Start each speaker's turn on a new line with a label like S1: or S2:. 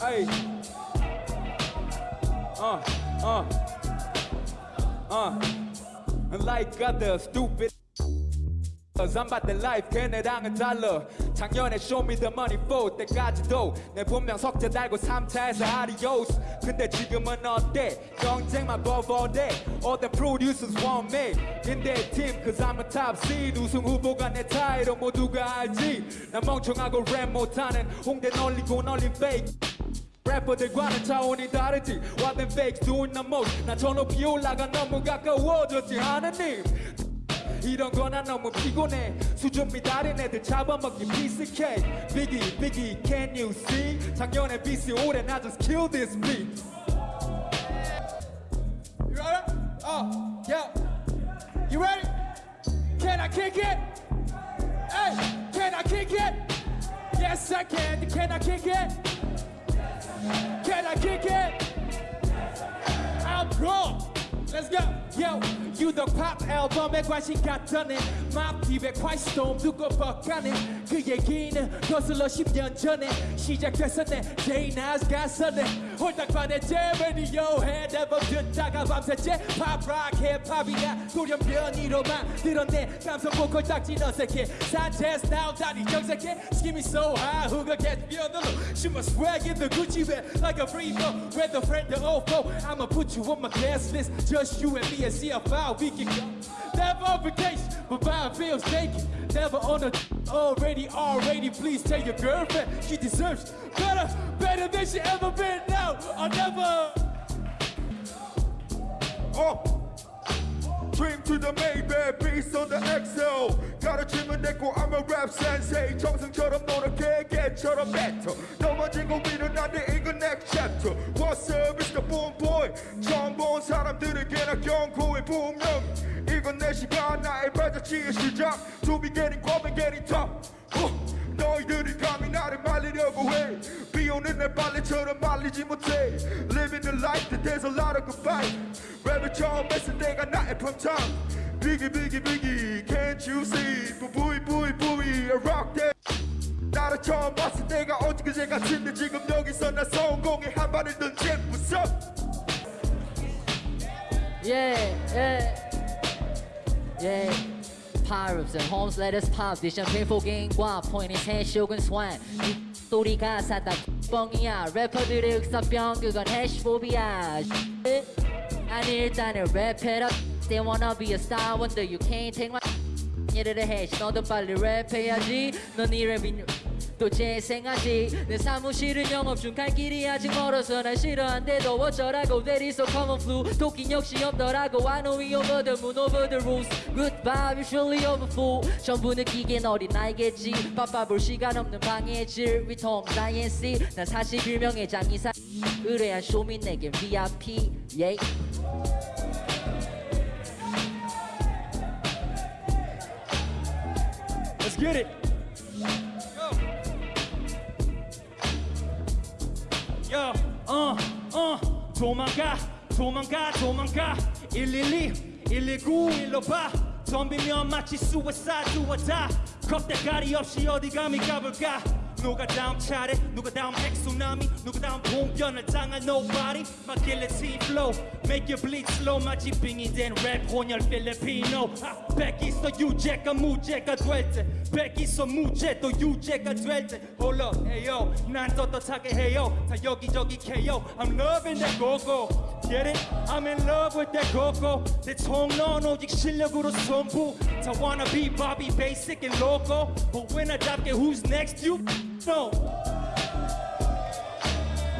S1: Hey. Uh, uh, uh. Like other stupid. Cause I'm about the life 걔네랑은 달라 작년에 show me the money for 때까지도 내 분명 석자 달고 3차에서 adios 근데 지금은 어때 경쟁만 버버대 All the producers want me in their team Cause I'm a top seed 우승 후보가 내 타이로 모두가 알지 난 멍청하고 랩 못하는 홍대 널리고 널린 fake 래퍼들과는 차원이 다르지 What them fakes doing the most 난저 높이 올라가 너무 가까워졌지 하느님 이런 거나 너무 피곤해 수준 미달인 애들 잡아먹기 cake Biggie Biggie can you see 작년에 BC 올해 나 just kill this beat
S2: You ready? Oh, yeah. You ready? Can I kick it? Hey, can I kick it? Yes, I can. Can I kick it? Can I kick it? I'm wrong. Let's go. Yo, 유독 팝 앨범에 관심 갖던 애맘 딥에 콰이스톰 두고 벅가는 그 얘기는 거슬러 10년 전에 시작됐었네 제이나스 갔었네 홀딱반의 제 라디오에 앨범 듣다가 밤새째 팝락 힙합이야 돌연변이로만 들었네 감성 보컬 딱지 어색해 산체스 나오다니 정색해 Skimmy so high who could catch me on the low She must swag in the Gucci bag like a free throw With a friend the old foe I'ma put you on my guest list Just you and me and see how far we can go Never on vacation, but buying feels naked Never on a already, already Please tell your girlfriend she deserves better Better than she ever been now Or never
S3: 어 Dream to the Maybach beast on the XL 가르침은 내고 I'm a rap sensei 정승처럼 노력해 개처럼 뱉어 넘어지고 일어나는 내 시간 나의 발자취의 시작 To be getting quiet and getting 어, 너희들이 감히 나를 말리려고 해 비오는 내 빨래처럼 말리지 못해 Living the life that there's a lot of good fight 랩을 처음 했을 때가 나의 time Biggie biggie biggie can't you see 부이 부이 부이 I rock that 나를 처음 봤을 때가 엊그제 같은데 지금 여기서 나 성공의 한 발을 What's up?
S4: Yeah, yeah, yeah. Pirates and homes let us pop. This champagne for game guap. Point his hand, shogun swan. 이 소리가 사다 뻥이야. 래퍼들의 흑사병 그건 해시포비아. 아니 일단은 랩해라. They wanna be a star wonder you can't take my. 얘를 해. 너도 빨리 랩해야지. 넌이 랩인 또 재생하지 내 사무실은 영업 중 갈 길이 아직 멀어서 날 싫어한대도 어쩌라고 That is so common flu 도끼 역시 없더라고 I know we over the moon over the rules Good vibe usually over full 전부 느끼긴 어린 나이겠지 바빠 볼 시간 없는 방해질 위통 science 난 41명의 장의사 의뢰한 쇼민 내겐 VIP yeah.
S1: Let's get it 어, 어, 도망가, 도망가, 도망가. 112, 119, 일로 봐. 덤비면 마치 or die. 겁대가리 없이 어디 감히 가볼까? 누가 다음 차례? 누가 다음 핵수나미? 누가 다음 봉변을 당할 nobody? My guillotine flow. Make you bleed slow. 마치 빙이 된 랩 혼혈 필리피노 아, 뺏기서 유죄가 무죄가 될때. 뺏기서 무죄 또 유죄가 될때. Hold up, hey yo, 난 떳떳하게 해요. 다 여기저기 KO I'm loving that go-go. Get it? I'm in love with that go-go. 대통령 오직 실력으로 승부. 다 wanna be Bobby Basick and loco, But when I drop it, who's next? You? Know.